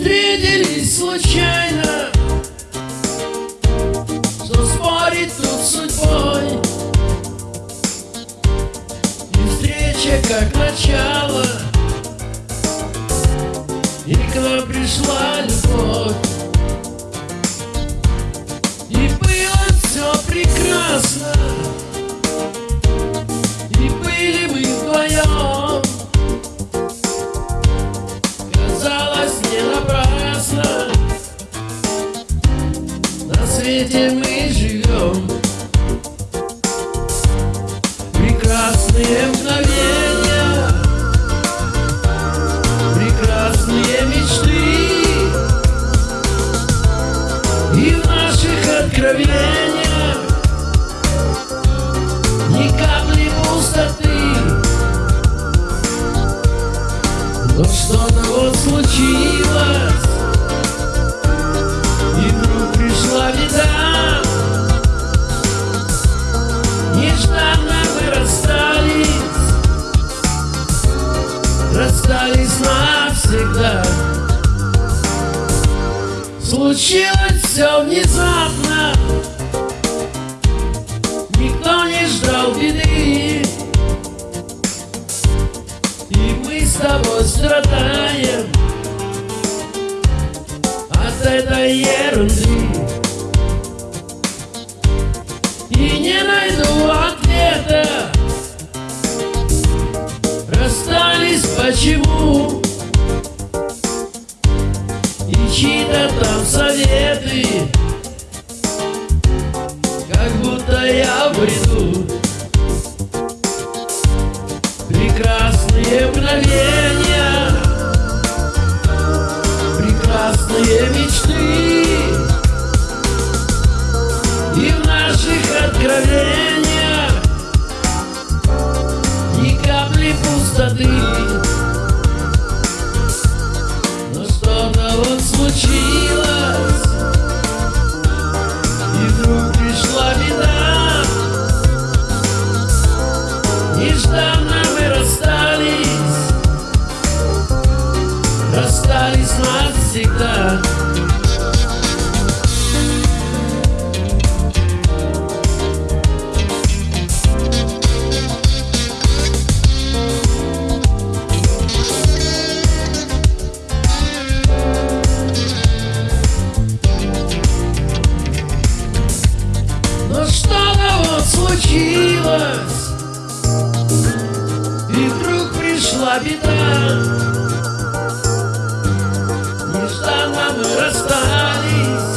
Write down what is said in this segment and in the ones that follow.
встретились случайно. Что спорит тут судьбой. И встреча как начало. И к нам пришла любовь. Свете мы живем. Прекрасные мгновения Прекрасные мечты. И в наших откровениях Ни капли пустоты. Но что-то вот случилось Нежданно мы расстались. Расстались навсегда. Случилось все внезапно. Никто не ждал беды. И мы с тобой страдаем От этой ерунды Расстались почему? И чьи-то там советы Как будто я бреду. Прекрасные мгновения Прекрасные мечты случилось И вдруг пришла беда. Нежданно мы расстались.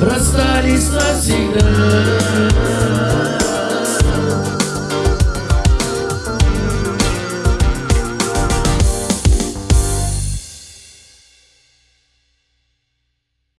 Расстались навсегда